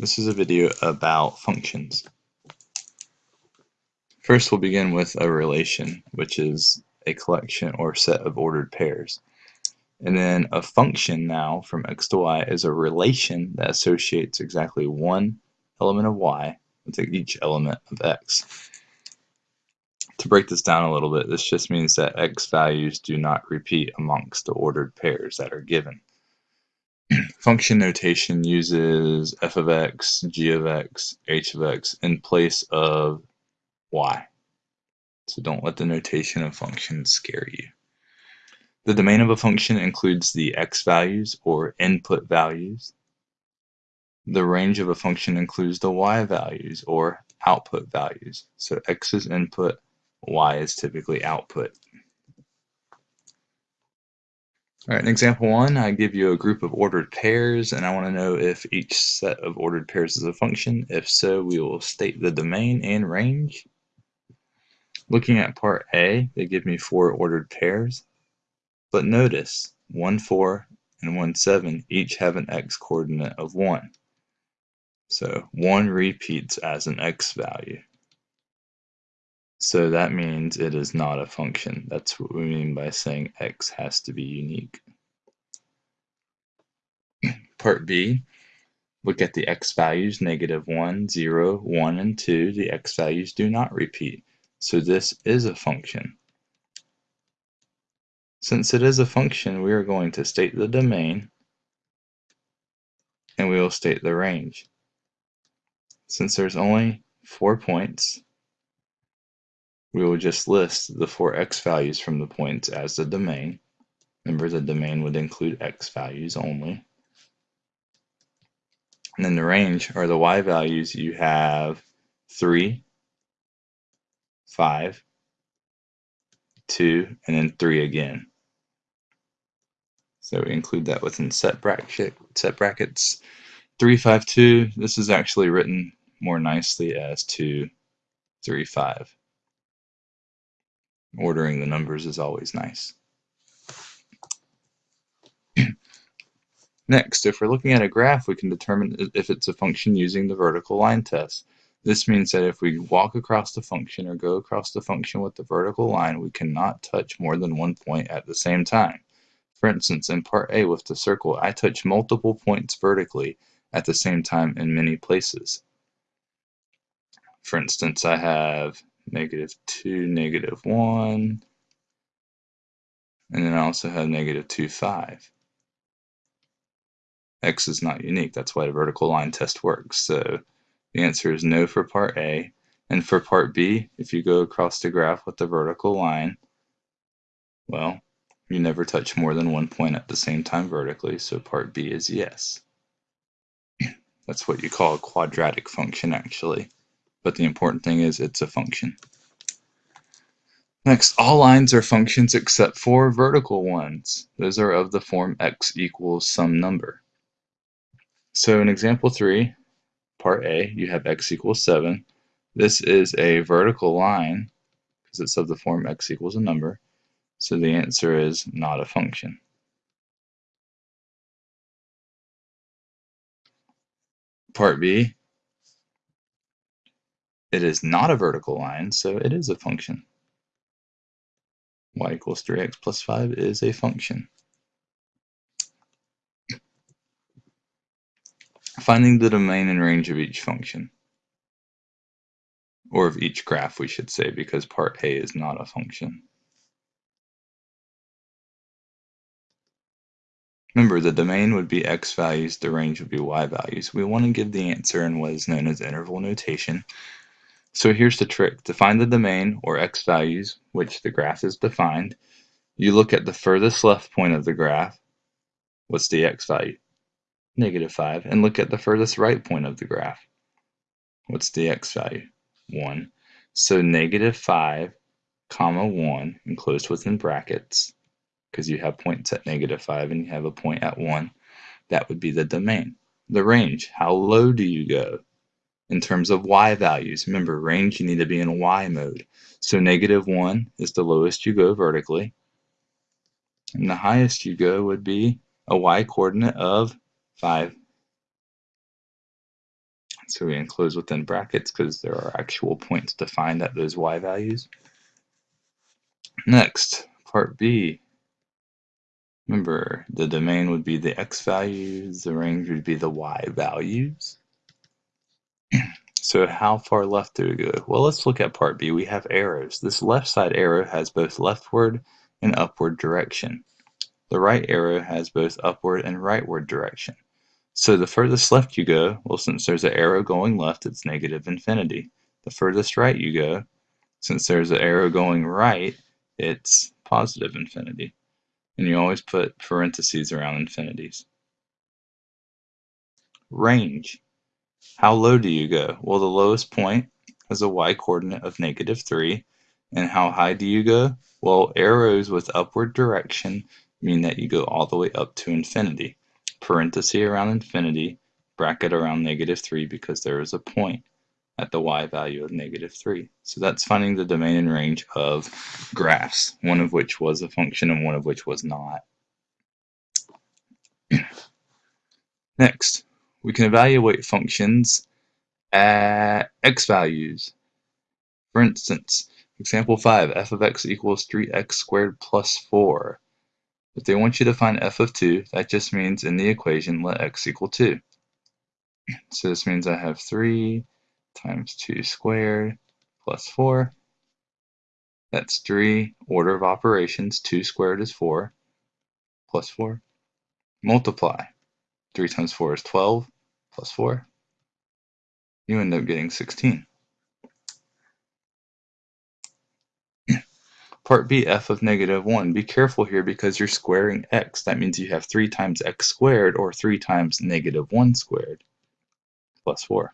This is a video about functions. First we'll begin with a relation, which is a collection or set of ordered pairs. And then a function now from x to y is a relation that associates exactly one element of y with each element of x. To break this down a little bit, this just means that x values do not repeat amongst the ordered pairs that are given function notation uses f of x, g of x, h of x in place of y. So don't let the notation of functions scare you. The domain of a function includes the x values or input values. The range of a function includes the y values or output values. So x is input, y is typically output. All right, in example one, I give you a group of ordered pairs, and I want to know if each set of ordered pairs is a function. If so, we will state the domain and range. Looking at part A, they give me four ordered pairs, but notice 1, 4 and 1, 7 each have an x coordinate of 1. So 1 repeats as an x value. So that means it is not a function. That's what we mean by saying x has to be unique. Part B, look at the x values, negative 1, 0, 1, and 2. The x values do not repeat. So this is a function. Since it is a function, we are going to state the domain and we will state the range. Since there's only four points, we will just list the four x values from the points as the domain. Remember the domain would include x values only. And then the range are the y values you have 3, 5, 2, and then 3 again. So we include that within set bracket set brackets. 352, this is actually written more nicely as 2, 3, 5 ordering the numbers is always nice. Next, if we're looking at a graph, we can determine if it's a function using the vertical line test. This means that if we walk across the function or go across the function with the vertical line, we cannot touch more than one point at the same time. For instance, in part A with the circle, I touch multiple points vertically at the same time in many places. For instance, I have negative 2, negative 1, and then I also have negative 2, 5. X is not unique, that's why the vertical line test works. So the answer is no for part A. And for part B, if you go across the graph with the vertical line, well, you never touch more than one point at the same time vertically, so part B is yes. That's what you call a quadratic function actually but the important thing is it's a function. Next, all lines are functions except for vertical ones. Those are of the form x equals some number. So in example 3, part A, you have x equals 7. This is a vertical line because it's of the form x equals a number. So the answer is not a function. Part B, it is not a vertical line, so it is a function. y equals 3x plus 5 is a function. Finding the domain and range of each function. Or of each graph, we should say, because part A is not a function. Remember, the domain would be x values, the range would be y values. We want to give the answer in what is known as interval notation, so here's the trick. To find the domain, or x values, which the graph is defined, you look at the furthest left point of the graph. What's the x value? Negative 5. And look at the furthest right point of the graph. What's the x value? 1. So negative 5, comma 1, enclosed within brackets, because you have points at negative 5 and you have a point at 1. That would be the domain. The range, how low do you go? In terms of y values. Remember, range, you need to be in y mode. So negative 1 is the lowest you go vertically. And the highest you go would be a y coordinate of 5. So we enclose within brackets because there are actual points defined at those y values. Next, part B. Remember, the domain would be the x values, the range would be the y values. So how far left do we go? Well, let's look at part B. We have arrows. This left side arrow has both leftward and upward direction. The right arrow has both upward and rightward direction. So the furthest left you go, well, since there's an arrow going left, it's negative infinity. The furthest right you go, since there's an arrow going right, it's positive infinity. And you always put parentheses around infinities. Range. How low do you go? Well, the lowest point has a y-coordinate of negative 3. And how high do you go? Well, arrows with upward direction mean that you go all the way up to infinity. Parenthesis around infinity, bracket around negative 3 because there is a point at the y value of negative 3. So that's finding the domain and range of graphs, one of which was a function and one of which was not. Next, we can evaluate functions at x values. For instance, example 5, f of x equals 3x squared plus 4. If they want you to find f of 2, that just means in the equation let x equal 2. So this means I have 3 times 2 squared plus 4. That's 3 order of operations. 2 squared is 4 plus 4. Multiply. 3 times 4 is 12 plus 4. You end up getting 16. Part B, f of negative 1. Be careful here because you're squaring x. That means you have 3 times x squared or 3 times negative 1 squared plus 4.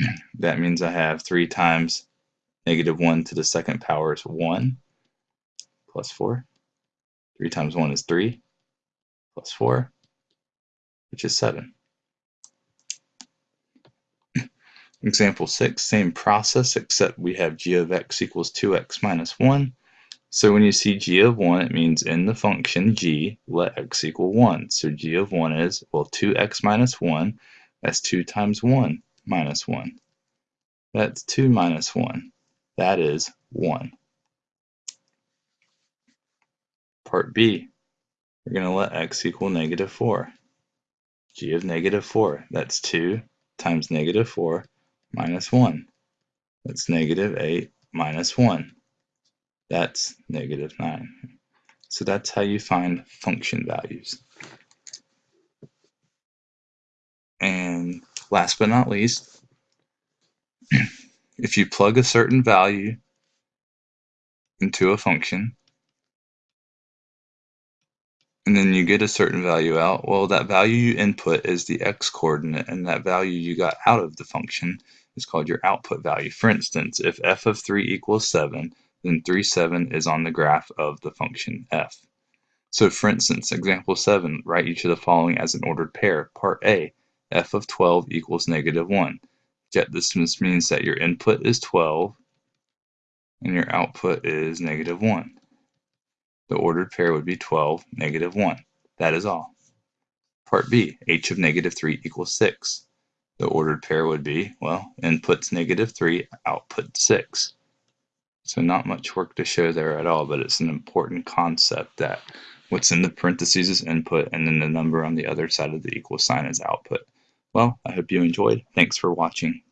that means I have 3 times negative 1 to the second power is 1 plus 4. 3 times 1 is 3 plus 4 which is 7. Example 6, same process except we have g of x equals 2x minus 1. So when you see g of 1, it means in the function g, let x equal 1. So g of 1 is, well, 2x minus 1, that's 2 times 1 minus 1. That's 2 minus 1. That is 1. Part B, we're going to let x equal negative 4 g of negative 4. That's 2 times negative 4 minus 1. That's negative 8 minus 1. That's negative 9. So that's how you find function values. And last but not least, if you plug a certain value into a function, and then you get a certain value out, well, that value you input is the x coordinate, and that value you got out of the function is called your output value. For instance, if f of 3 equals 7, then 3, 7 is on the graph of the function f. So for instance, example 7, write each of the following as an ordered pair. Part A, f of 12 equals negative 1. Get this means that your input is 12 and your output is negative 1. The ordered pair would be 12, negative 1. That is all. Part B, h of negative 3 equals 6. The ordered pair would be, well, inputs negative 3, output 6. So not much work to show there at all, but it's an important concept that what's in the parentheses is input and then the number on the other side of the equal sign is output. Well, I hope you enjoyed. Thanks for watching.